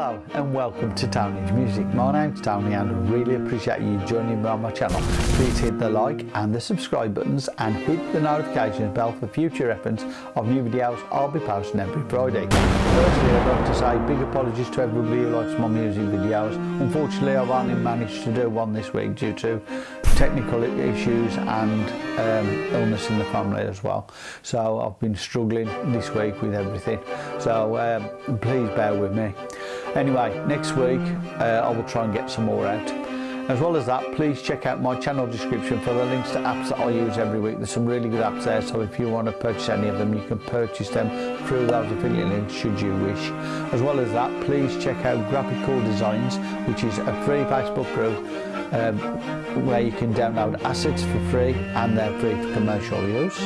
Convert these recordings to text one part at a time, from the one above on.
Hello and welcome to Tony's Music. My name's Tony and I really appreciate you joining me on my channel. Please hit the like and the subscribe buttons and hit the notifications bell for future reference of new videos I'll be posting every Friday. Firstly I'd like to say big apologies to everybody who likes my music videos. Unfortunately I've only managed to do one this week due to technical issues and um, illness in the family as well. So I've been struggling this week with everything. So um, please bear with me. Anyway, next week uh, I will try and get some more out. As well as that, please check out my channel description for the links to apps that I use every week. There's some really good apps there, so if you want to purchase any of them, you can purchase them through those affiliate links should you wish. As well as that, please check out Graphical Designs, which is a free Facebook group um, where you can download assets for free and they're free for commercial use.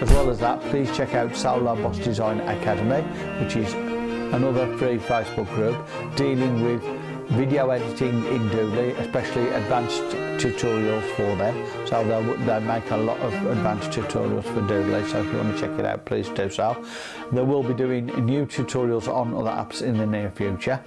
As well as that, please check out Solar Boss Design Academy, which is another free Facebook group dealing with video editing in Doodly, especially advanced tutorials for them. So they'll, they make a lot of advanced tutorials for Doodly, so if you want to check it out, please do so. They will be doing new tutorials on other apps in the near future.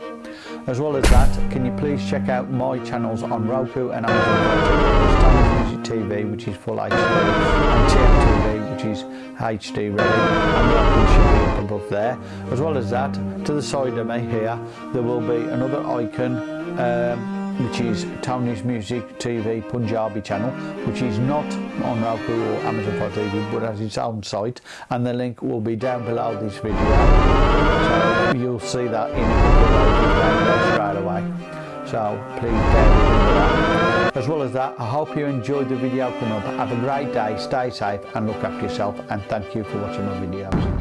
As well as that, can you please check out my channels on Roku and Amazon TV, which is full HD, and TMTV, which is HD ready, and above there. As well as that, to the side of me here, there will be another icon um, which is Tony's Music TV Punjabi channel, which is not on Roku or Amazon Fire TV, but has its own site, and the link will be down below this video. So you'll see that in straight away. So please. As well as that, I hope you enjoyed the video coming up. Have a great day, stay safe, and look after yourself. And thank you for watching my videos.